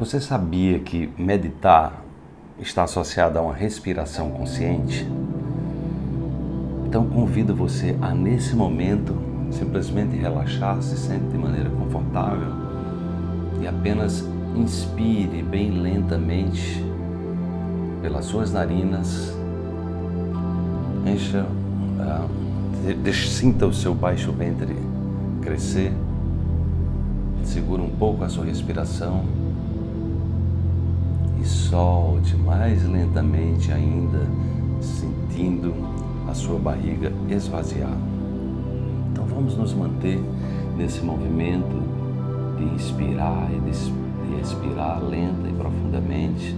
Você sabia que meditar está associado a uma respiração consciente? Então convido você a nesse momento simplesmente relaxar, se sente de maneira confortável e apenas inspire bem lentamente pelas suas narinas, encha, uh, sinta o seu baixo ventre crescer, segura um pouco a sua respiração e solte mais lentamente ainda, sentindo a sua barriga esvaziar. Então vamos nos manter nesse movimento de inspirar e de expirar lenta e profundamente,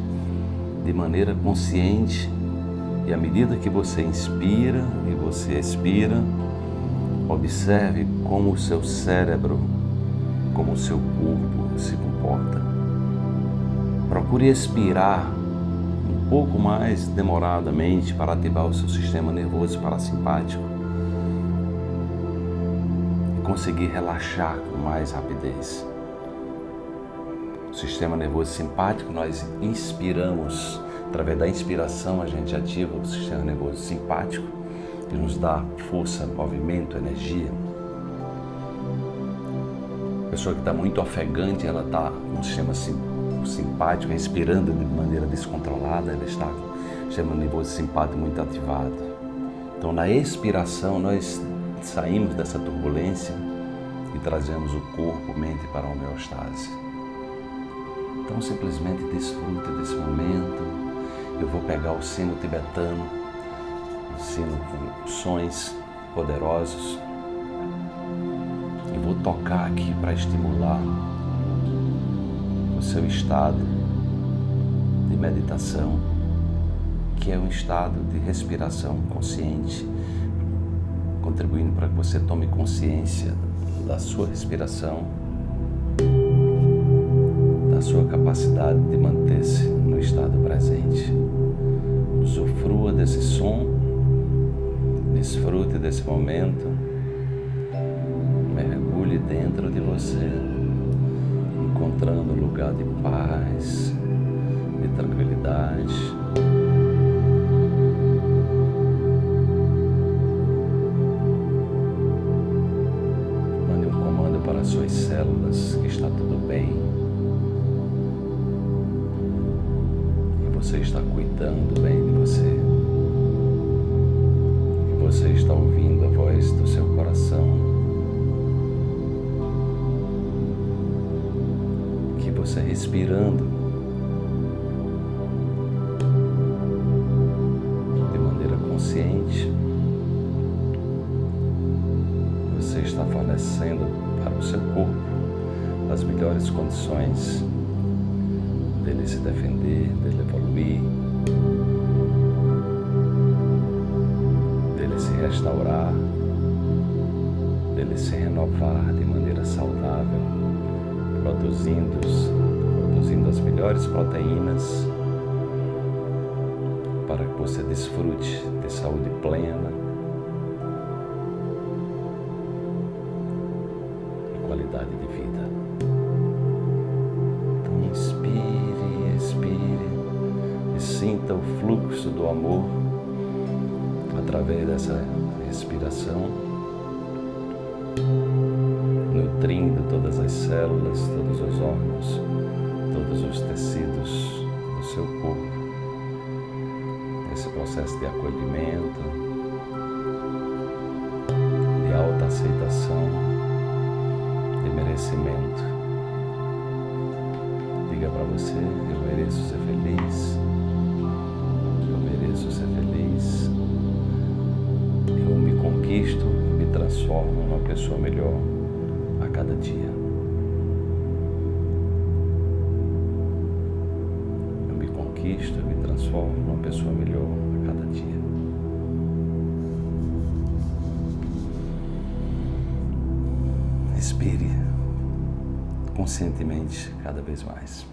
de maneira consciente. E à medida que você inspira e você expira, observe como o seu cérebro, como o seu corpo se comporta. Procure expirar um pouco mais demoradamente para ativar o seu sistema nervoso parasimpático e conseguir relaxar com mais rapidez. O sistema nervoso simpático, nós inspiramos, através da inspiração a gente ativa o sistema nervoso simpático, que nos dá força, movimento, energia. A pessoa que está muito ofegante, ela está com o sistema simpático respirando de maneira descontrolada, ela está com o nervoso simpático muito ativado. Então, na expiração, nós saímos dessa turbulência e trazemos o corpo, mente para a homeostase. Então, simplesmente desfrute desse momento. Eu vou pegar o sino tibetano, o sino com sons poderosos, e vou tocar aqui para estimular seu estado de meditação, que é um estado de respiração consciente, contribuindo para que você tome consciência da sua respiração, da sua capacidade de manter-se no estado presente. Usufrua desse som, desfrute desse momento, mergulhe dentro de você encontrando um lugar de paz, de tranquilidade. Mande um comando para as suas células que está tudo bem. Que você está cuidando bem de você. Você respirando de maneira consciente, você está fornecendo para o seu corpo as melhores condições dele se defender, dele evoluir, dele se restaurar, dele se renovar de maneira saudável, produzindo produzindo as melhores proteínas para que você desfrute de saúde plena e qualidade de vida. Então inspire, expire e sinta o fluxo do amor através dessa respiração nutrindo as células, todos os órgãos, todos os tecidos do seu corpo. Esse processo de acolhimento, de alta aceitação, de merecimento. Diga para você, eu mereço ser feliz, eu mereço ser feliz, eu me conquisto, me transformo numa pessoa melhor a cada dia. Transformo numa pessoa melhor a cada dia. Respire conscientemente cada vez mais.